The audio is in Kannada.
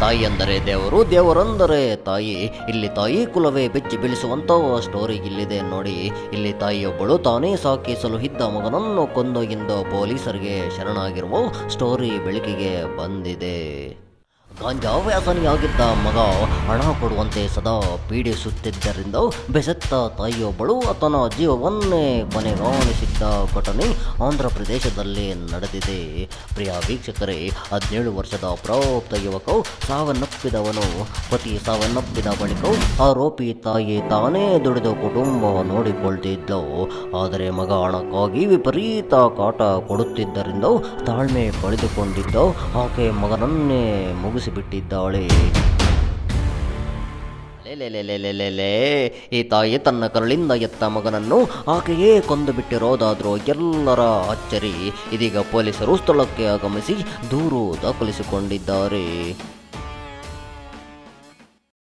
ತಾಯಿ ಅಂದರೆ ದೇವರು, ದೇವರಂದರೆ ತಾಯಿ. ಇಲ್ಲಿ ತಾಯಿ ಕುಲವೇ ಬೆಚ್ಚಿ ಬೀಳಿಸುವಂತ ಸ್ಟೋರಿ ಇಲ್ಲಿದೆ ನೋಡಿ. ಇಲ್ಲಿ ತಾಯಿಯೊಬ್ಬಳು ತಾನೇ ಸಾಕಿಸಲು ಇದ್ದ ಮಗನನ್ನು ಕೊಂದೊಗಿಂದ ಪೊಲೀಸರಿಗೆ ಶರಣಾಗಿರುವ ಸ್ಟೋರಿ ಬೆಳಕಿಗೆ ಬಂದಿದೆ. ಗಾಂಜಾ ವ್ಯಾಸನಿಯಾಗಿದ್ದ ಮಗ ಹಣ ಕೊಡುವಂತೆ ಸದಾ ಪೀಡಿಸುತ್ತಿದ್ದರಿಂದ ಬೆಸತ್ತ ತಾಯಿಯೊಬ್ಬಳು ಆತನ ಜೀವವನ್ನೇ ಕೊನೆಗಾಣಿಸಿದ್ದ ಘಟನೆ ಆಂಧ್ರ ಪ್ರದೇಶದಲ್ಲಿ ನಡೆದಿದೆ. ಪ್ರಿಯ ವೀಕ್ಷಕರೇ, ಹದಿನೇಳು ವರ್ಷದ ಪ್ರಾಪ್ತ ಯುವಕ ಸಾವನ್ನಪ್ಪಿದವನು. ಪತಿ ಸಾವನ್ನಪ್ಪಿದ ಬಳಿಕ ಆರೋಪಿ ತಾಯಿ ತಾನೇ ದುಡಿದು ಕುಟುಂಬ ನೋಡಿಕೊಳ್ತಿದ್ದವು ಆದರೆ ಮಗ ಹಣಕ್ಕಾಗಿ ವಿಪರೀತ ಕಾಟ ಕೊಡುತ್ತಿದ್ದರಿಂದ ತಾಳ್ಮೆ ಪಡೆದುಕೊಂಡಿದ್ದ ಆಕೆ ಮಗನನ್ನೇ ಮುಗಿಸಿಬಿಟ್ಟಿದ್ದಾಳೆ ಲೇ. ಈ ತಾಯಿ ತನ್ನ ಕರುಳಿಂದ ಎತ್ತ ಮಗನನ್ನು ಆಕೆಯೇ ಕೊಂದು ಬಿಟ್ಟಿರೋದಾದ್ರೂ ಎಲ್ಲರ ಅಚ್ಚರಿ. ಇದೀಗ ಪೊಲೀಸರು ಸ್ಥಳಕ್ಕೆ ಆಗಮಿಸಿ ದೂರು ದಾಖಲಿಸಿಕೊಂಡಿದ್ದಾರೆ.